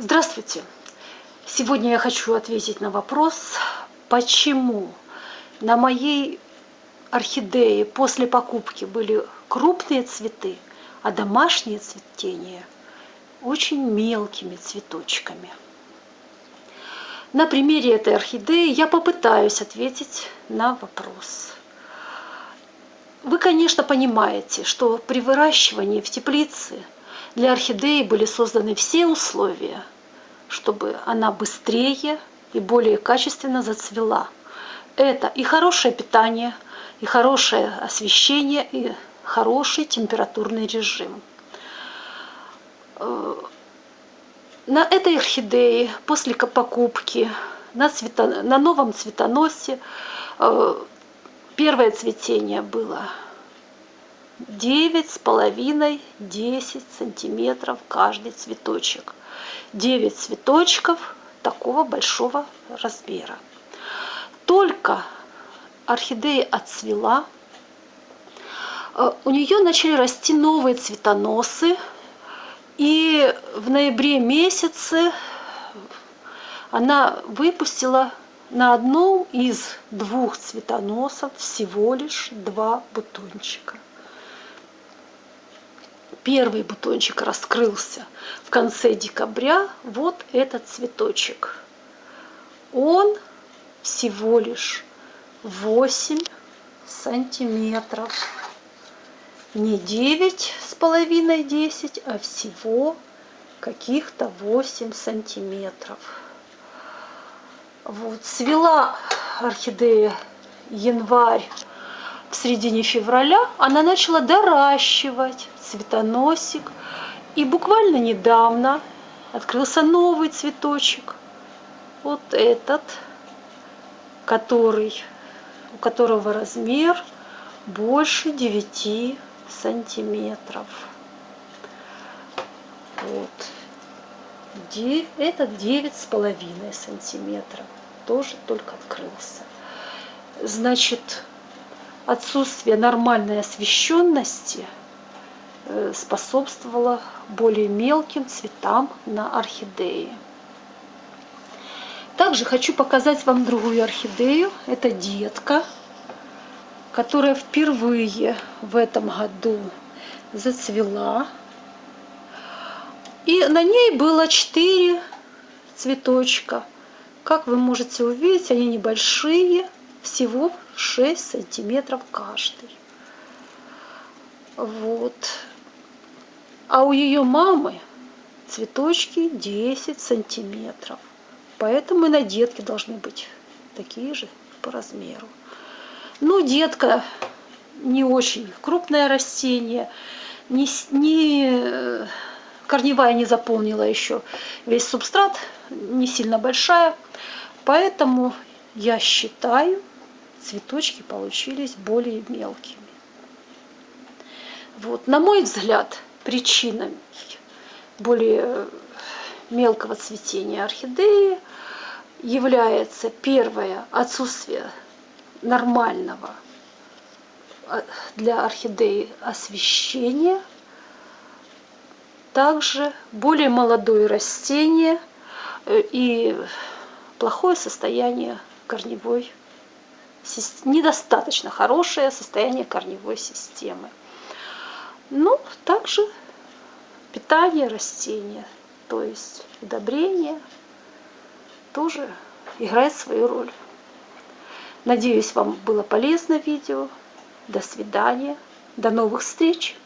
Здравствуйте! Сегодня я хочу ответить на вопрос, почему на моей орхидее после покупки были крупные цветы, а домашнее цветение очень мелкими цветочками. На примере этой орхидеи я попытаюсь ответить на вопрос. Вы, конечно, понимаете, что при выращивании в теплице – для орхидеи были созданы все условия, чтобы она быстрее и более качественно зацвела. Это и хорошее питание, и хорошее освещение, и хороший температурный режим. Э, на этой орхидее после покупки на, цвето, на новом цветоносе э, первое цветение было девять с половиной десять сантиметров каждый цветочек. девять цветочков такого большого размера. Только орхидея отцвела, э, у нее начали расти новые цветоносы, и в ноябре месяце она выпустила на одном из двух цветоносов всего лишь два бутончика первый бутончик раскрылся в конце декабря, вот этот цветочек. Он всего лишь 8 сантиметров. Не 9 с половиной 10, а всего каких-то 8 сантиметров. Вот, свела орхидея январь в середине февраля она начала доращивать цветоносик. И буквально недавно открылся новый цветочек. Вот этот, который, у которого размер больше 9 сантиметров. Вот. Этот девять с половиной сантиметров. Тоже только открылся. Значит, отсутствие нормальной освещенности способствовало более мелким цветам на орхидее. Также хочу показать вам другую орхидею. Это детка, которая впервые в этом году зацвела. И на ней было 4 цветочка. Как вы можете увидеть, они небольшие, всего 6 сантиметров каждый. Вот. А у ее мамы цветочки 10 сантиметров. Поэтому и на детке должны быть такие же по размеру. Ну, детка не очень крупное растение, не, не корневая не заполнила еще весь субстрат, не сильно большая. Поэтому я считаю, цветочки получились более мелкими. Вот, на мой взгляд, причина более мелкого цветения орхидеи является первое отсутствие нормального а, для орхидеи освещения, также более молодое растение э, и плохое состояние корневой недостаточно хорошее состояние корневой системы. Ну, также питание растения, то есть удобрение, тоже играет свою роль. Надеюсь, вам было полезно видео. До свидания. До новых встреч.